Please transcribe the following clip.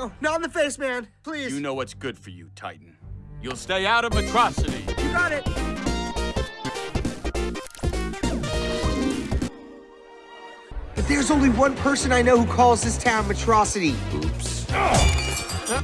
No, not in the face, man. Please. You know what's good for you, Titan. You'll stay out of Metrocity. You got it. But there's only one person I know who calls this town Metrocity. Oops. Huh?